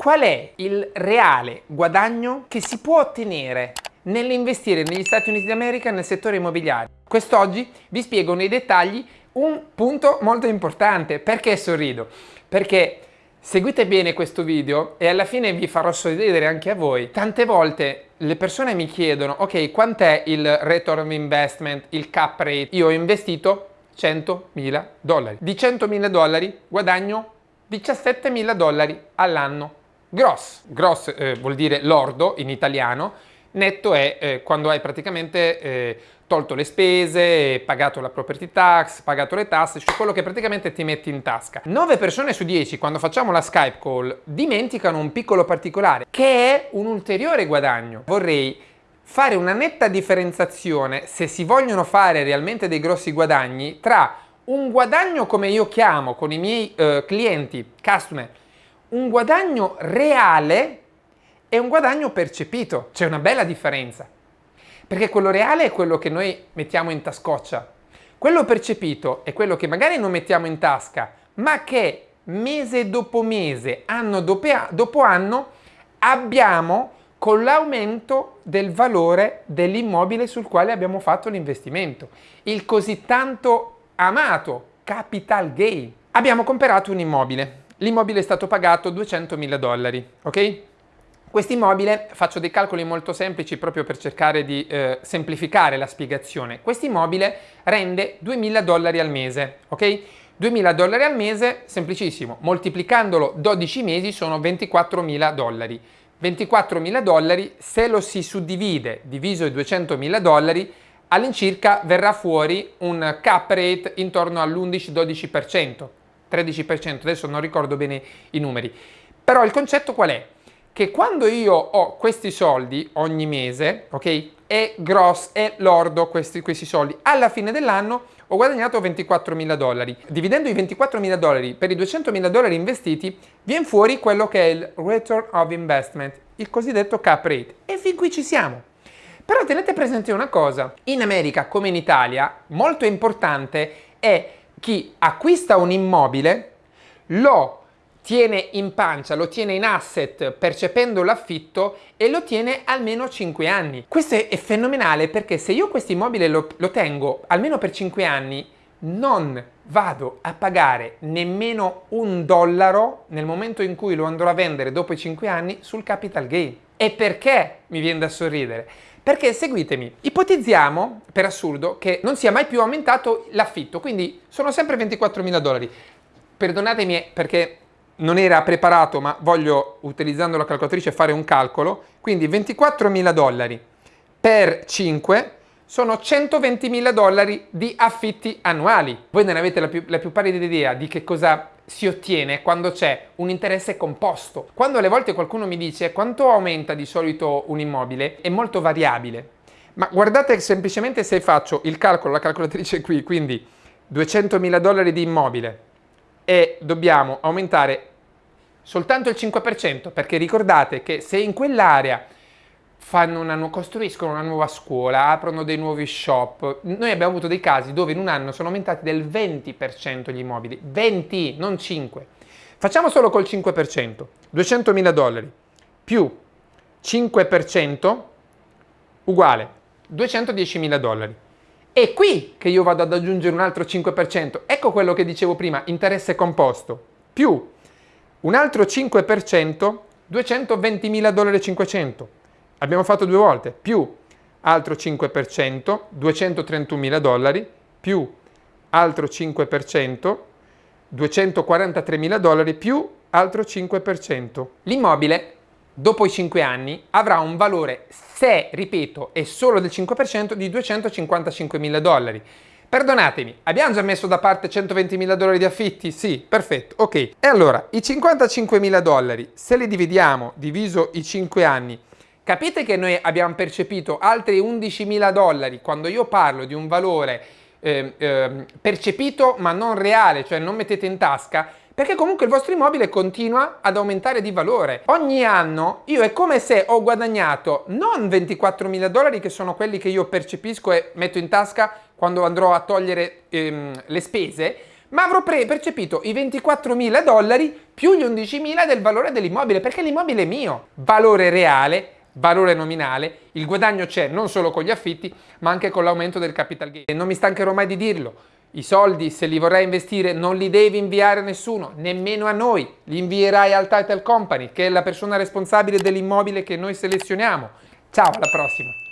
qual è il reale guadagno che si può ottenere nell'investire negli Stati Uniti d'America nel settore immobiliare. Quest'oggi vi spiego nei dettagli un punto molto importante. Perché sorrido? Perché seguite bene questo video e alla fine vi farò sorridere anche a voi. Tante volte le persone mi chiedono, ok, quant'è il return of investment, il cap rate? Io ho investito 100.000 dollari. Di 100.000 dollari guadagno 17.000 dollari all'anno. Gross. Gross eh, vuol dire lordo in italiano, netto è eh, quando hai praticamente eh, tolto le spese, pagato la property tax, pagato le tasse, cioè quello che praticamente ti metti in tasca. 9 persone su 10 quando facciamo la Skype call dimenticano un piccolo particolare che è un ulteriore guadagno. Vorrei fare una netta differenziazione se si vogliono fare realmente dei grossi guadagni tra un guadagno come io chiamo con i miei eh, clienti, customer, un guadagno reale e un guadagno percepito. C'è una bella differenza. Perché quello reale è quello che noi mettiamo in tascoccia. Quello percepito è quello che magari non mettiamo in tasca, ma che mese dopo mese, anno dopo anno, abbiamo con l'aumento del valore dell'immobile sul quale abbiamo fatto l'investimento. Il così tanto amato capital gain. Abbiamo comprato un immobile. L'immobile è stato pagato 200.000 dollari, ok? Quest'immobile, faccio dei calcoli molto semplici proprio per cercare di eh, semplificare la spiegazione, quest'immobile rende 2.000 dollari al mese, ok? 2.000 dollari al mese, semplicissimo, moltiplicandolo 12 mesi sono 24.000 dollari. 24.000 dollari, se lo si suddivide diviso i 200.000 dollari, all'incirca verrà fuori un cap rate intorno all'11-12%, 13%, adesso non ricordo bene i numeri. Però il concetto qual è? che quando io ho questi soldi ogni mese, ok, è gross, è lordo questi, questi soldi, alla fine dell'anno ho guadagnato 24.000 dollari. Dividendo i 24.000 dollari per i 200.000 dollari investiti, viene fuori quello che è il return of investment, il cosiddetto cap rate. E fin qui ci siamo. Però tenete presente una cosa, in America come in Italia, molto importante è chi acquista un immobile, lo tiene in pancia, lo tiene in asset percependo l'affitto e lo tiene almeno 5 anni. Questo è, fenomenale perché se io questo immobile lo, lo tengo almeno per 5 anni non vado a pagare nemmeno un dollaro nel momento in cui lo andrò a vendere dopo i 5 anni sul capital gain. E perché mi viene da sorridere? Perché seguitemi, ipotizziamo per assurdo che non sia mai più aumentato l'affitto, quindi sono sempre 24.000 dollari. Perdonatemi perché non era preparato ma voglio utilizzando la calcolatrice fare un calcolo, quindi 24.000 dollari per 5 sono 120.000 dollari di affitti annuali. Voi non avete la più, la più pallida idea di che cosa si ottiene quando c'è un interesse composto. Quando alle volte qualcuno mi dice quanto aumenta di solito un immobile, è molto variabile. Ma guardate semplicemente se faccio il calcolo, la calcolatrice qui, quindi 200.000 dollari di immobile e dobbiamo aumentare soltanto il 5%, perché ricordate che se in quell'area una, costruiscono una nuova scuola, aprono dei nuovi shop, noi abbiamo avuto dei casi dove in un anno sono aumentati del 20% gli immobili, 20, non 5. Facciamo solo col 5%, 200.000 dollari più 5% uguale 210.000 dollari. È qui che io vado ad aggiungere un altro 5%, ecco quello che dicevo prima, interesse composto, più un altro 5%, 220.000 dollari 500. Abbiamo fatto due volte, più altro 5%, 231.000 dollari, più altro 5%, 243.000 dollari, più altro 5%. L'immobile, dopo i 5 anni, avrà un valore, se, ripeto, è solo del 5%, di 255.000 dollari. Perdonatemi, abbiamo già messo da parte 120.000 dollari di affitti? Sì, perfetto, ok. E allora, i 55.000 dollari, se li dividiamo diviso i 5 anni, capite che noi abbiamo percepito altri 11.000 dollari quando io parlo di un valore eh, eh, percepito ma non reale, cioè non mettete in tasca, perché comunque il vostro immobile continua ad aumentare di valore. Ogni anno io è come se ho guadagnato non 24.000 dollari che sono quelli che io percepisco e metto in tasca quando andrò a togliere ehm, le spese, ma avrò percepito i 24.000 dollari più gli 11.000 del valore dell'immobile, perché l'immobile è mio. Valore reale, valore nominale, il guadagno c'è non solo con gli affitti, ma anche con l'aumento del capital gain. E non mi stancherò mai di dirlo, i soldi, se li vorrai investire, non li devi inviare a nessuno, nemmeno a noi. Li invierai al title company, che è la persona responsabile dell'immobile che noi selezioniamo. Ciao, alla prossima!